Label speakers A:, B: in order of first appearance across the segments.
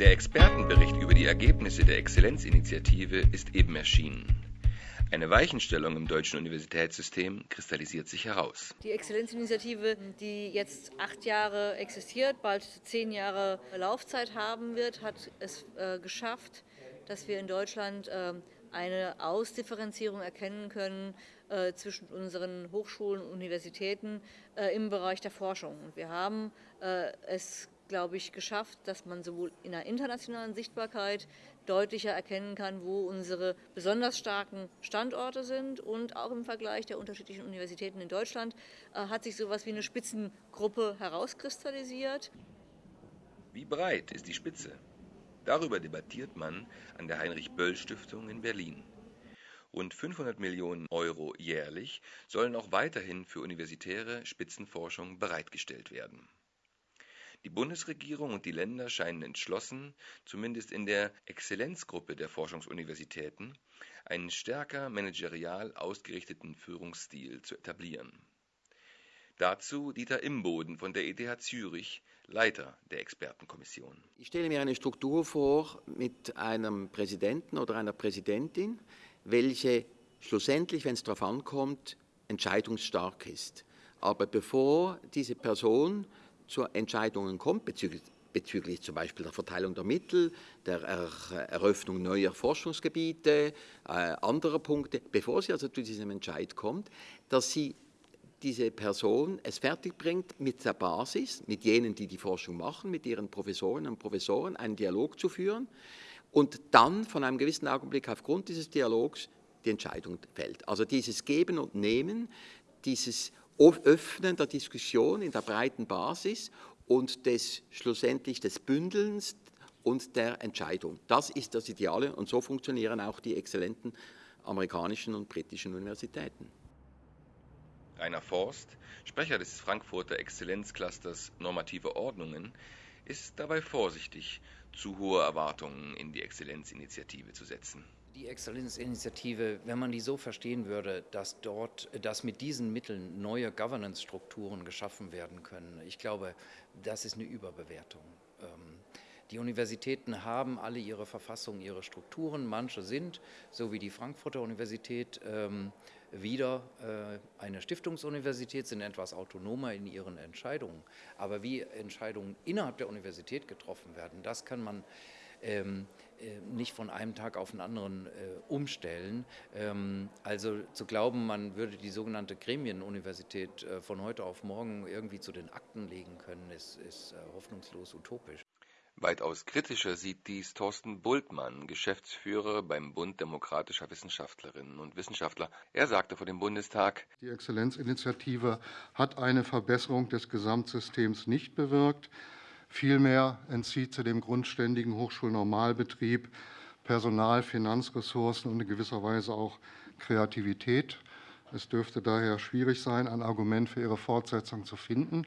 A: Der Expertenbericht über die Ergebnisse der Exzellenzinitiative ist eben erschienen. Eine Weichenstellung im deutschen Universitätssystem kristallisiert sich heraus.
B: Die Exzellenzinitiative, die jetzt acht Jahre existiert, bald zehn Jahre Laufzeit haben wird, hat es äh, geschafft, dass wir in Deutschland äh, eine Ausdifferenzierung erkennen können äh, zwischen unseren Hochschulen und Universitäten äh, im Bereich der Forschung. Wir haben äh, es glaube ich, geschafft, dass man sowohl in der internationalen Sichtbarkeit deutlicher erkennen kann, wo unsere besonders starken Standorte sind. Und auch im Vergleich der unterschiedlichen Universitäten in Deutschland äh, hat sich so etwas wie eine Spitzengruppe herauskristallisiert.
A: Wie breit ist die Spitze? Darüber debattiert man an der Heinrich-Böll-Stiftung in Berlin. Rund 500 Millionen Euro jährlich sollen auch weiterhin für universitäre Spitzenforschung bereitgestellt werden. Die Bundesregierung und die Länder scheinen entschlossen, zumindest in der Exzellenzgruppe der Forschungsuniversitäten, einen stärker managerial ausgerichteten Führungsstil zu etablieren. Dazu Dieter Imboden von der ETH Zürich, Leiter der Expertenkommission.
C: Ich stelle mir eine Struktur vor mit einem Präsidenten oder einer Präsidentin, welche schlussendlich, wenn es darauf ankommt, entscheidungsstark ist. Aber bevor diese Person zu Entscheidungen kommt bezüglich, bezüglich zum Beispiel der Verteilung der Mittel, der Eröffnung neuer Forschungsgebiete, äh, anderer Punkte, bevor sie also zu diesem Entscheid kommt, dass sie diese Person es fertigbringt, mit der Basis, mit jenen, die die Forschung machen, mit ihren Professorinnen und Professoren einen Dialog zu führen und dann von einem gewissen Augenblick aufgrund dieses Dialogs die Entscheidung fällt. Also dieses Geben und Nehmen, dieses Öffnen der Diskussion in der breiten Basis und des schlussendlich des Bündelns und der Entscheidung. Das ist das Ideale und so funktionieren auch die exzellenten amerikanischen und britischen Universitäten.
A: Rainer Forst, Sprecher des Frankfurter Exzellenzclusters Normative Ordnungen, ist dabei vorsichtig, zu hohe Erwartungen in die Exzellenzinitiative zu setzen.
D: Die Exzellenzinitiative, wenn man die so verstehen würde, dass dort, dass mit diesen Mitteln neue Governance-Strukturen geschaffen werden können, ich glaube, das ist eine Überbewertung. Ähm, die Universitäten haben alle ihre Verfassungen, ihre Strukturen. Manche sind, so wie die Frankfurter Universität, ähm, wieder äh, eine Stiftungsuniversität, sind etwas autonomer in ihren Entscheidungen. Aber wie Entscheidungen innerhalb der Universität getroffen werden, das kann man ähm, äh, nicht von einem Tag auf den anderen äh, umstellen. Ähm, also zu glauben, man würde die sogenannte Gremienuniversität äh, von heute auf morgen irgendwie zu den Akten legen können, ist, ist äh, hoffnungslos utopisch.
A: Weitaus kritischer sieht dies Thorsten Bultmann, Geschäftsführer beim Bund demokratischer Wissenschaftlerinnen und Wissenschaftler. Er sagte vor dem Bundestag,
E: die Exzellenzinitiative hat eine Verbesserung des Gesamtsystems nicht bewirkt. Vielmehr entzieht sie dem grundständigen Hochschulnormalbetrieb Personal, Finanzressourcen und in gewisser Weise auch Kreativität. Es dürfte daher schwierig sein, ein Argument für ihre Fortsetzung zu finden.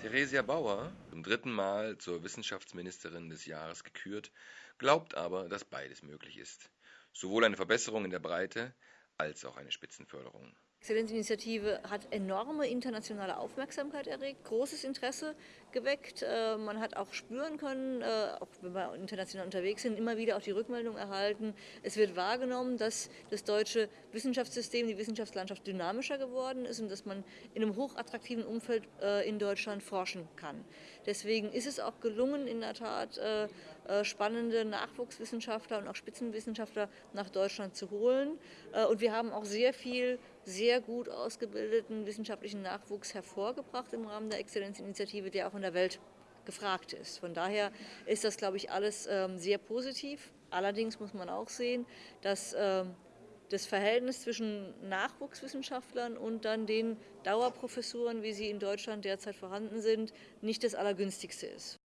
A: Theresia Bauer, zum dritten Mal zur Wissenschaftsministerin des Jahres gekürt, glaubt aber, dass beides möglich ist. Sowohl eine Verbesserung in der Breite als auch eine Spitzenförderung.
B: Exzellenzinitiative hat enorme internationale Aufmerksamkeit erregt, großes Interesse geweckt. Äh, man hat auch spüren können, äh, auch wenn wir international unterwegs sind, immer wieder auch die Rückmeldung erhalten. Es wird wahrgenommen, dass das deutsche Wissenschaftssystem, die Wissenschaftslandschaft dynamischer geworden ist und dass man in einem hochattraktiven Umfeld äh, in Deutschland forschen kann. Deswegen ist es auch gelungen, in der Tat spannende Nachwuchswissenschaftler und auch Spitzenwissenschaftler nach Deutschland zu holen. Und wir haben auch sehr viel sehr gut ausgebildeten wissenschaftlichen Nachwuchs hervorgebracht im Rahmen der Exzellenzinitiative, der auch in der Welt gefragt ist. Von daher ist das, glaube ich, alles ähm, sehr positiv. Allerdings muss man auch sehen, dass ähm, das Verhältnis zwischen Nachwuchswissenschaftlern und dann den Dauerprofessuren, wie sie in Deutschland derzeit vorhanden sind, nicht das allergünstigste ist.